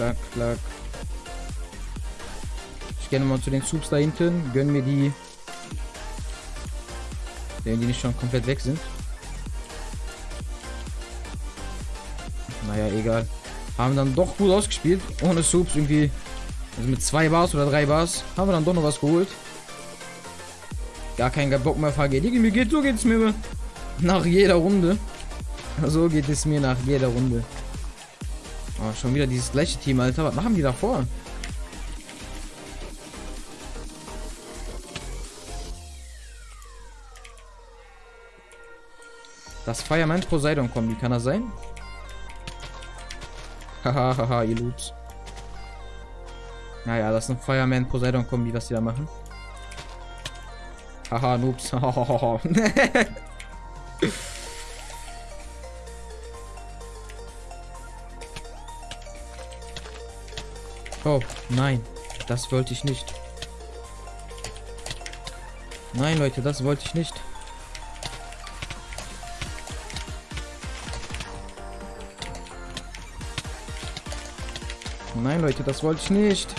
klack, klack. Ich gehe nochmal zu den Subs da hinten. Gönnen mir die. Wenn die nicht schon komplett weg sind. Naja, egal. Haben dann doch gut ausgespielt. Ohne Subs irgendwie. Also mit zwei Bars oder drei Bars. Haben wir dann doch noch was geholt. Gar kein Bock mehr VG. Mir geht, so geht's mir nach jeder Runde. So geht es mir nach jeder Runde. Oh, schon wieder dieses gleiche Team, Alter. Was machen die davor? Das Fireman Poseidon Kombi, kann das sein? Hahaha, ihr Loops. Naja, das ist ein Fireman Poseidon Kombi, was die da machen. Haha, Noobs. oh, nein. Das wollte ich nicht. Nein, Leute, das wollte ich nicht. Nein, Leute, das wollte ich nicht.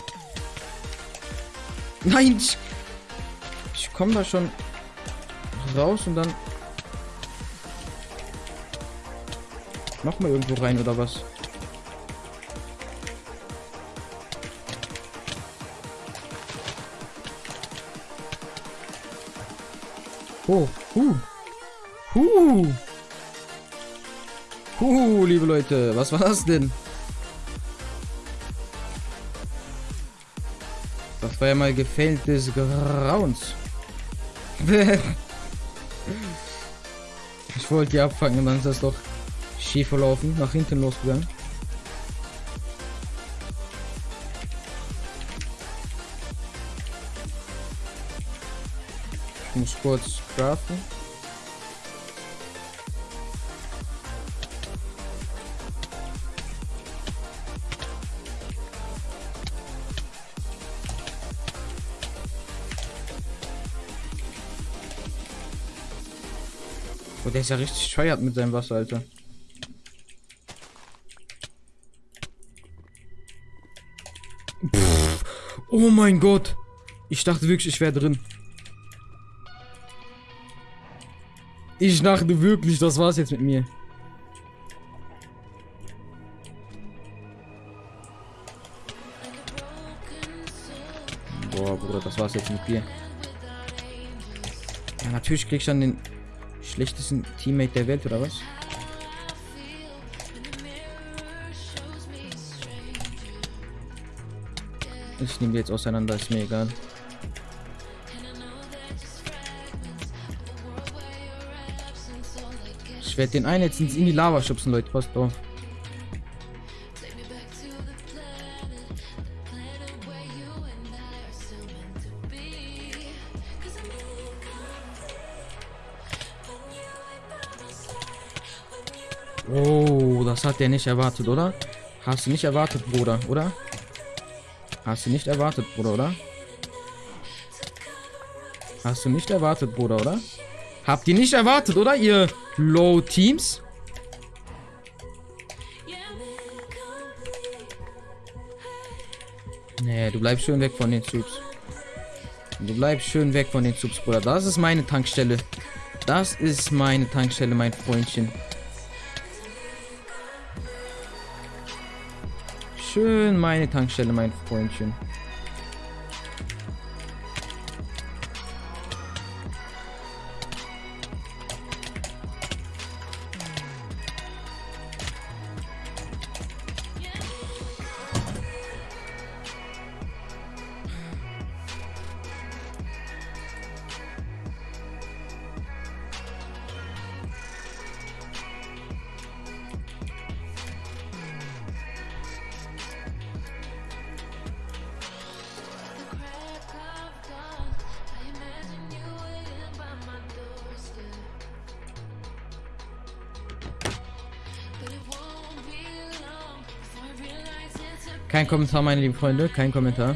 Nein, ich, ich komme da schon raus und dann noch mal irgendwo rein oder was? Oh, huh. Huh. Huh, liebe Leute, was war das denn? Das war ja mal gefällt des Grauens. ich wollte die abfangen dann ist das doch schief verlaufen, nach hinten losgegangen. Ich muss kurz craften. Oh, der ist ja richtig scheuert mit seinem Wasser, Alter. Pff. Oh mein Gott. Ich dachte wirklich, ich wäre drin. Ich dachte wirklich, das war's jetzt mit mir. Boah, Bruder, das war's jetzt mit dir. Ja, natürlich krieg ich dann den schlechtesten Teammate der Welt, oder was? Ich nehme die jetzt auseinander, ist mir egal. Ich werde den einen jetzt in die Lava schubsen, Leute. Passt auf. Oh, das hat der nicht erwartet, oder? Hast du nicht erwartet, Bruder, oder? Hast du nicht erwartet, Bruder, oder? Hast du nicht erwartet, Bruder, oder? Habt ihr nicht erwartet, oder, ihr Low-Teams? Nee, du bleibst schön weg von den Subs. Du bleibst schön weg von den Subs, Bruder. Das ist meine Tankstelle. Das ist meine Tankstelle, mein Freundchen. Schön meine Tankstelle, mein Freundchen. Kein Kommentar, meine lieben Freunde. Kein Kommentar.